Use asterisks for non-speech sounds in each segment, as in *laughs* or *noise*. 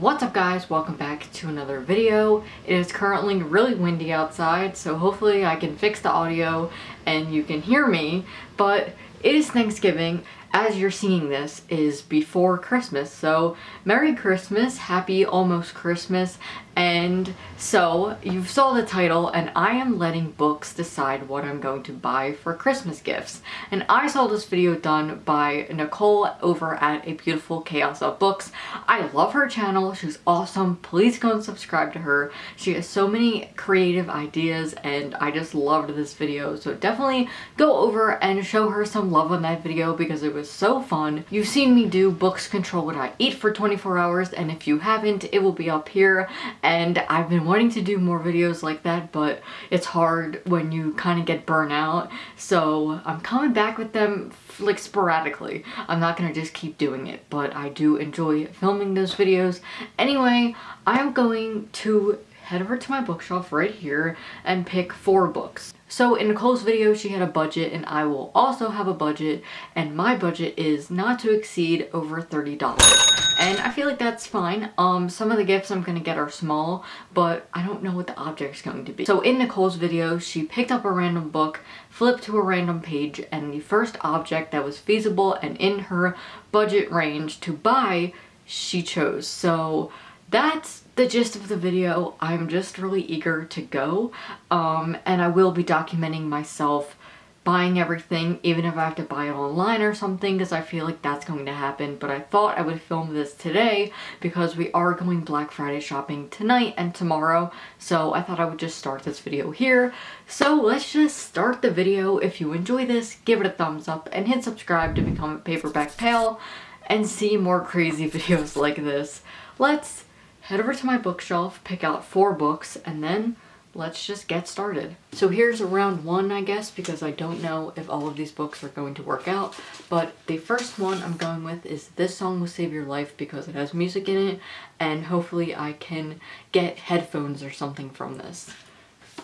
What's up guys? Welcome back to another video. It is currently really windy outside, so hopefully I can fix the audio and you can hear me, but it is Thanksgiving as you're seeing this is before Christmas. So Merry Christmas, Happy Almost Christmas, and so you saw the title and I am letting books decide what I'm going to buy for Christmas gifts. And I saw this video done by Nicole over at A Beautiful Chaos of Books. I love her channel. She's awesome. Please go and subscribe to her. She has so many creative ideas and I just loved this video. So definitely go over and show her some love on that video because it was so fun. You've seen me do books control what I eat for 24 hours and if you haven't, it will be up here and I've been wanting to do more videos like that but it's hard when you kind of get burnt out so I'm coming back with them like sporadically. I'm not gonna just keep doing it but I do enjoy filming those videos. Anyway, I'm going to head over to my bookshelf right here and pick four books. So in Nicole's video, she had a budget and I will also have a budget and my budget is not to exceed over $30. And I feel like that's fine. Um, some of the gifts I'm to get are small, but I don't know what the object's going to be. So in Nicole's video, she picked up a random book, flipped to a random page, and the first object that was feasible and in her budget range to buy, she chose. So that's the gist of the video. I'm just really eager to go um, and I will be documenting myself buying everything even if I have to buy it online or something because I feel like that's going to happen. But I thought I would film this today because we are going Black Friday shopping tonight and tomorrow. So I thought I would just start this video here. So let's just start the video. If you enjoy this give it a thumbs up and hit subscribe to become a paperback pal and see more crazy *laughs* videos like this. Let's head over to my bookshelf, pick out four books, and then let's just get started. So here's round one, I guess, because I don't know if all of these books are going to work out, but the first one I'm going with is This Song Will Save Your Life because it has music in it, and hopefully I can get headphones or something from this.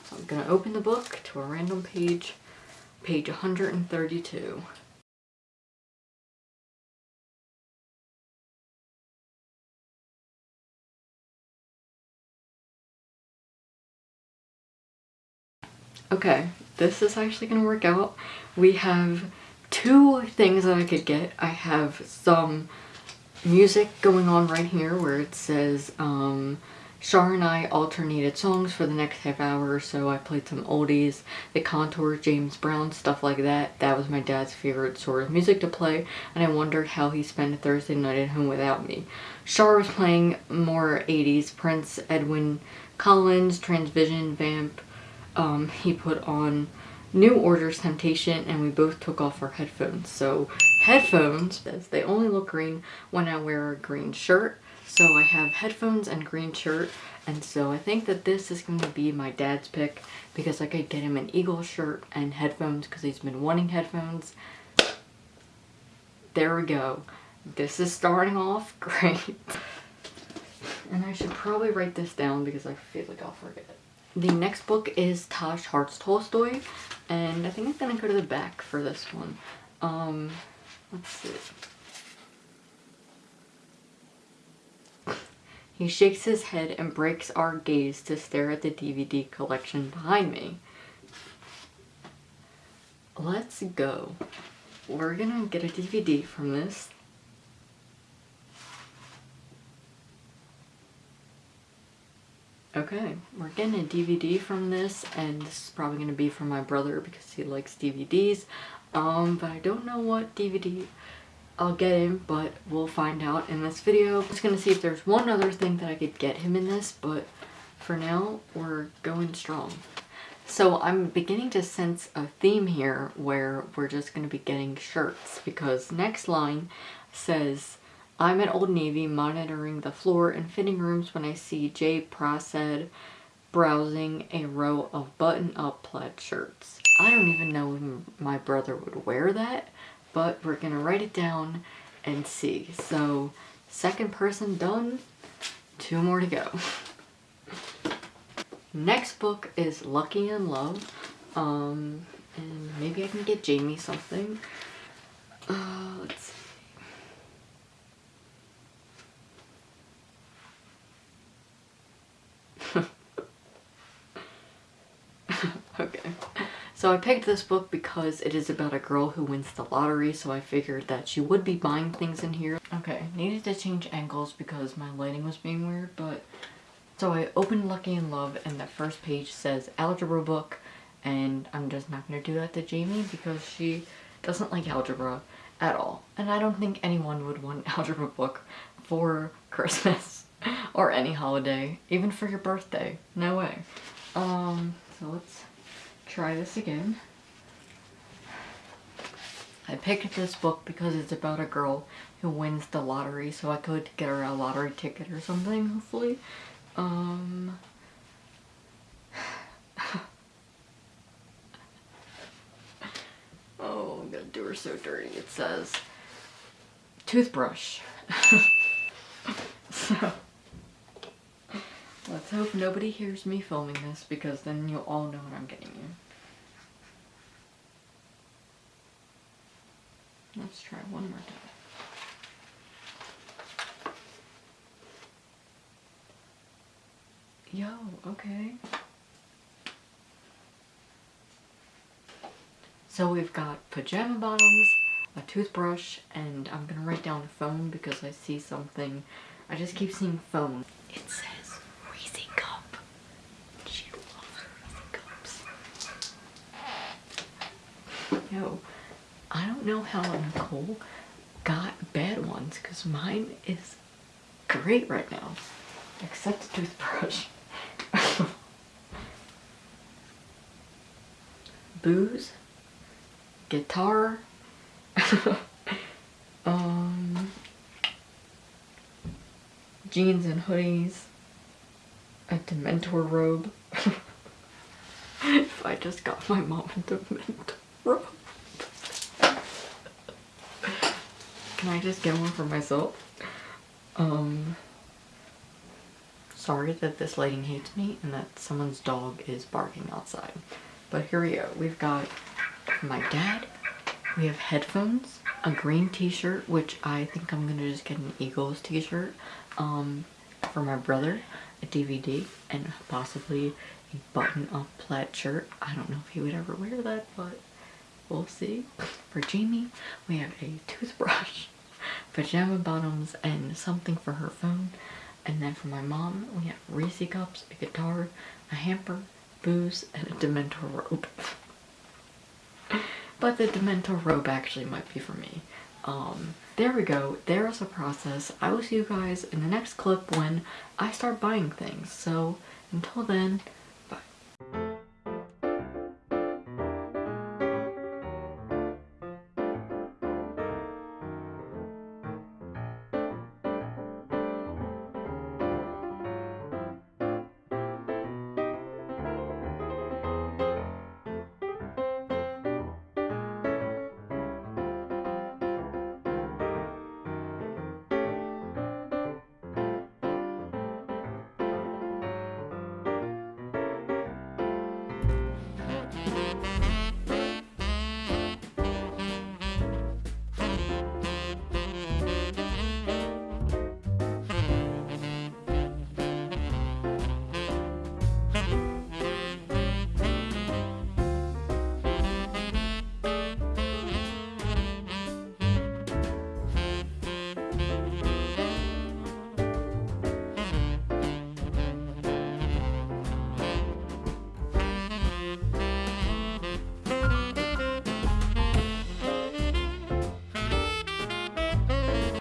So I'm to open the book to a random page, page 132. Okay, this is actually gonna work out. We have two things that I could get. I have some music going on right here where it says um, Shar and I alternated songs for the next half hour or so I played some oldies, The Contours, James Brown, stuff like that. That was my dad's favorite sort of music to play and I wondered how he spent a Thursday night at home without me. Shar was playing more 80s, Prince, Edwyn Collins, Transvision, Vamp, um, he put on New Order's Temptation and we both took off our headphones. So headphones, they only look green when I wear a green shirt. So I have headphones and green shirt and so I think that this is going to be my dad's pick because I could get him an Eagle shirt and headphones because he's been wanting headphones. There we go. This is starting off *laughs* great. And I should probably write this down because I feel like I'll forget. The next book is Tash Hearts Tolstoy, and I think I'm gonna go to the back for this one. Um, let's see. He shakes his head and breaks our gaze to stare at the DVD collection behind me. Let's go. We're gonna get a DVD from this. Okay, we're getting a DVD from this, and this is probably going to be for my brother because he likes DVDs. Um, but I don't know what DVD I'll get him, but we'll find out in this video. I'm just going to see if there's one other thing that I could get him in this, but for now, we're going strong. So I'm beginning to sense a theme here where we're just going to be getting shirts because next line says I'm at Old Navy monitoring the floor and fitting rooms when I see Jay Prasad browsing a row of button-up plaid shirts. I don't even know if my brother would wear that, but we're gonna write it down and see. So, second person done, two more to go. Next book is Lucky in Love, um, and maybe I can get Jamie something. Uh, let's see. So I picked this book because it is about a girl who wins the lottery, so I figured that she would be buying things in here. Okay, needed to change angles because my lighting was being weird, but... So I opened Lucky in Love and the first page says algebra book, and I'm just not to do that to Jamie because she doesn't like algebra at all. And I don't think anyone would want an *laughs* algebra book for Christmas *laughs* or any holiday, even for your birthday. No way. Um, so let's try this again. I picked this book because it's about a girl who wins the lottery so I could get her a lottery ticket or something hopefully. Um, *laughs* oh, I'm gonna do her so dirty. It says toothbrush. *laughs* so let's hope nobody hears me filming this because then you'll all know what I'm getting you. Let's try one more time. Yo, okay. So we've got pajama bottoms, a toothbrush, and I'm gonna write down a phone because I see something. I just keep seeing phone. It says Reese cup. She loves Reese cups. Yo, I don't know how Nicole got bad ones because mine is great right now. Except the toothbrush. *laughs* Booze. Guitar. *laughs* um, jeans and hoodies. A Dementor robe. *laughs* if I just got my mom a Dementor robe. Can I just get one for myself? Um, sorry that this lighting hates me and that someone's dog is barking outside. But here we go. We've got my dad. We have headphones, a green t-shirt, which I think I'm going to just get an Eagles t-shirt um, for my brother, a DVD, and possibly a button-up plaid shirt. I don't know if he would ever wear that, but we'll see. For Jamie, we have a toothbrush, *laughs* pajama bottoms, and something for her phone. And then for my mom, we have Reese cups, a guitar, a hamper, booze, and a Dementor robe. *laughs* but the Dementor robe actually might be for me. Um, there we go. There's a process. I will see you guys in the next clip when I start buying things. So until then,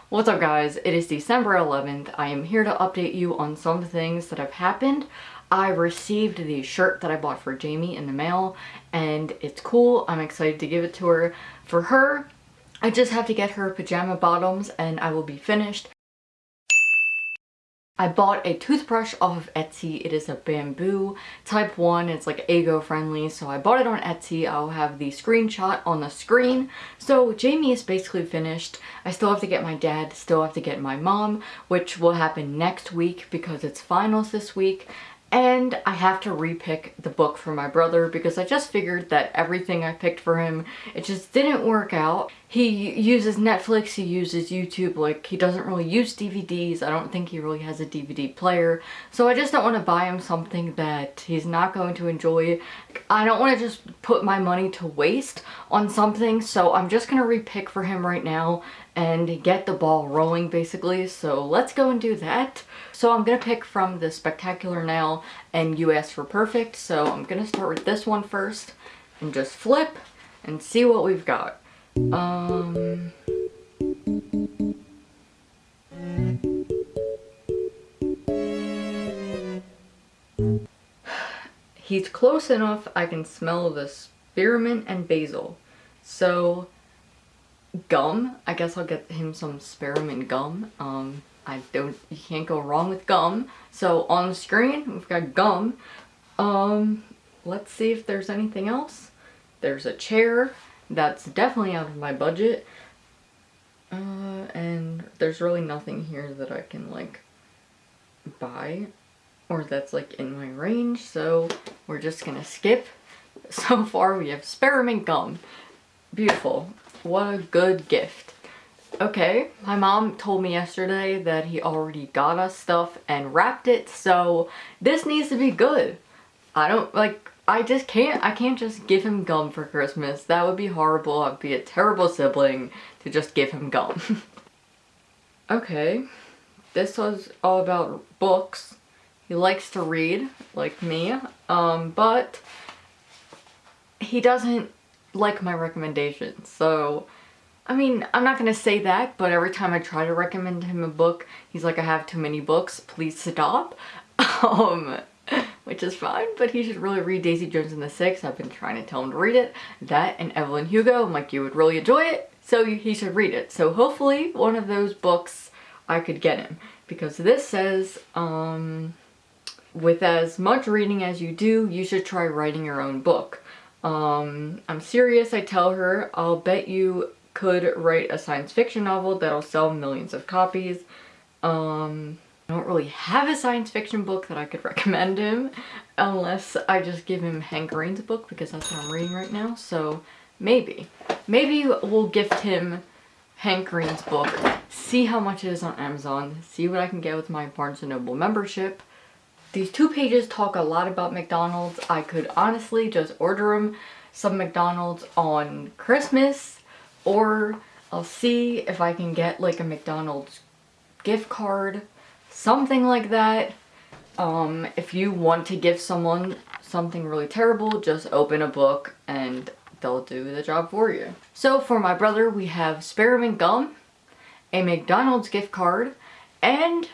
What's up guys? It is December 11th. I am here to update you on some things that have happened. I received the shirt that I bought for Jamie in the mail and it's cool. I'm excited to give it to her. For her, I just have to get her pajama bottoms and I will be finished. I bought a toothbrush off of Etsy. It is a bamboo type 1. It's like eco-friendly. So I bought it on Etsy. I'll have the screenshot on the screen. So Jamie is basically finished. I still have to get my dad, still have to get my mom, which will happen next week because it's finals this week. And I have to repick the book for my brother because I just figured that everything I picked for him, it just didn't work out. He uses Netflix, he uses YouTube, like he doesn't really use DVDs. I don't think he really has a DVD player. So I just don't want to buy him something that he's not going to enjoy. I don't want to just put my money to waste on something. So I'm just going to repick for him right now and get the ball rolling basically. So let's go and do that. So I'm to pick from the Spectacular Nail and You Asked for Perfect. So I'm to start with this one first and just flip and see what we've got. Um... *sighs* He's close enough I can smell the spearmint and basil. So gum. I guess I'll get him some spearmint gum. Um, I don't, you can't go wrong with gum. So on the screen, we've got gum. Um, let's see if there's anything else. There's a chair. That's definitely out of my budget. Uh, and there's really nothing here that I can like buy or that's like in my range. So we're just gonna skip. *laughs* So far we have spearmint gum. Beautiful. What a good gift. Okay, my mom told me yesterday that he already got us stuff and wrapped it, so this needs to be good. I don't, like, I just can't, I can't just give him gum for Christmas. That would be horrible. I'd be a terrible sibling to just give him gum. *laughs* okay, this was all about books. He likes to read, like me, um, but he doesn't like my recommendations. So, I mean, I'm not gonna say that, but every time I try to recommend him a book, he's like, I have too many books, please stop. *laughs* Um, which is fine, but he should really read Daisy Jones and the Six. I've been trying to tell him to read it. That and Evelyn Hugo, I'm like, you would really enjoy it, so he should read it. So hopefully one of those books I could get him. Because this says, um, with as much reading as you do, you should try writing your own book. Um, I'm serious, I tell her. I'll bet you could write a science fiction novel that'll sell millions of copies. Um, I don't really have a science fiction book that I could *laughs* recommend him unless I just give him Hank Green's book because that's what I'm reading right now. So maybe. Maybe we'll gift him Hank Green's book, see how much it is on Amazon, see what I can get with my Barnes & Noble membership, these two pages talk a lot about McDonald's. I could honestly just order them some McDonald's on Christmas or I'll see if I can get like a McDonald's gift card, something like that. Um, if you want to give someone something really terrible, just open a book and they'll do the job for you. So for my brother, we have spearmint gum, a McDonald's gift card, and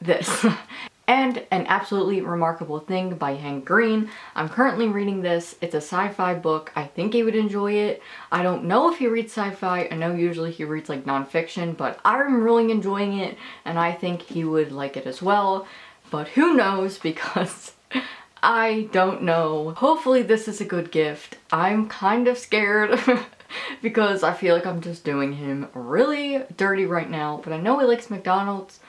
this. *laughs* and An Absolutely Remarkable Thing by Hank Green. I'm currently reading this. It's a sci-fi book. I think he would enjoy it. I don't know if he reads sci-fi. I know usually he reads like nonfiction, but I'm really enjoying it and I think he would like it as well. But who knows *laughs* because I don't know. Hopefully this is a good gift. I'm kind of scared *laughs* because I feel like I'm just doing him really dirty right now, but I know he likes McDonald's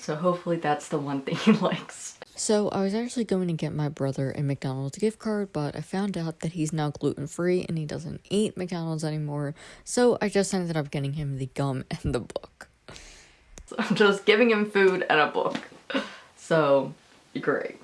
so hopefully that's the one thing *laughs* he likes. So I was actually going to get my brother a McDonald's gift card, but I found out that he's now gluten-free and he doesn't eat McDonald's anymore. So I just ended up getting him the gum *laughs* and the book. So I'm just giving him food and a book. *laughs* So, great.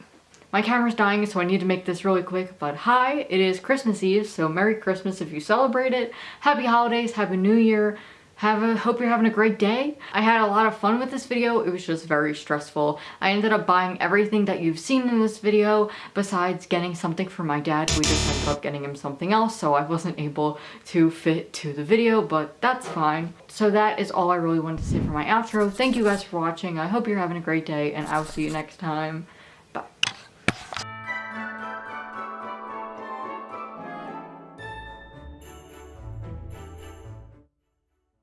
My camera's dying, so I need to make this really quick, but hi, it is Christmas Eve, so Merry Christmas if you celebrate it. Happy Holidays, Happy New Year. Have a, hope you're having a great day. I had a lot of fun with this video. It was just very stressful. I ended up buying everything that you've seen in this video besides getting something for my dad. We just ended up getting him something else so I wasn't able to fit to the video, but that's fine. So that is all I really wanted to say for my outro. Thank you guys for watching. I hope you're having a great day and I'll see you next time.